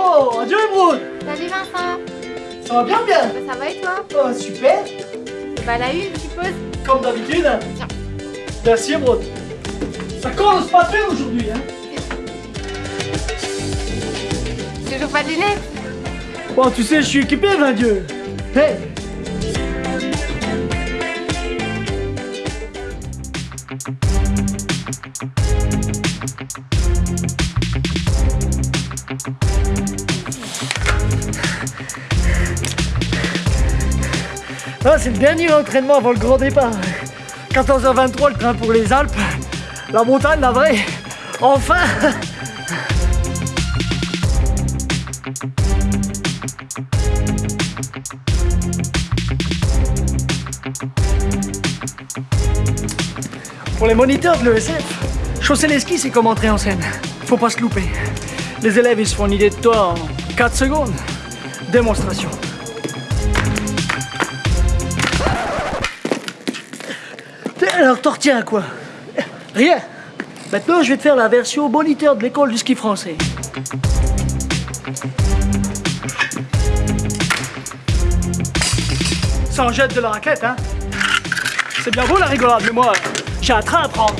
Oh, adieu Émeraude Salut Vincent. Ça va bien bien? Bah, Ça va et toi? Oh, super. Bah la une, je suppose. Comme d'habitude. hein. Tiens. Merci Émeraude. Ça commence pas bien aujourd'hui, hein. Toujours pas de lunettes Bon, tu sais, je suis équipé, ben Dieu Hey Ah, c'est le dernier entraînement avant le grand départ. 14h23, le train pour les Alpes. La montagne, la vraie. Enfin Pour les moniteurs de l'ESF, chausser les skis, c'est comme entrer en scène. Faut pas se louper. Les élèves, ils se font une idée de toi en 4 secondes. Démonstration. Alors, t'en retiens quoi? Rien. Maintenant, je vais te faire la version moniteur de l'école du ski français. Ça en jette de la raquette, hein C'est bien beau la rigolade, mais moi, j'ai un train à prendre.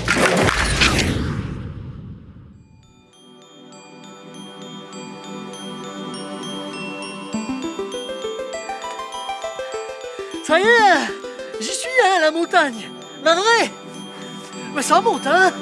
Ça y est J'y suis, hein, la montagne. La vraie Mais ça monte, hein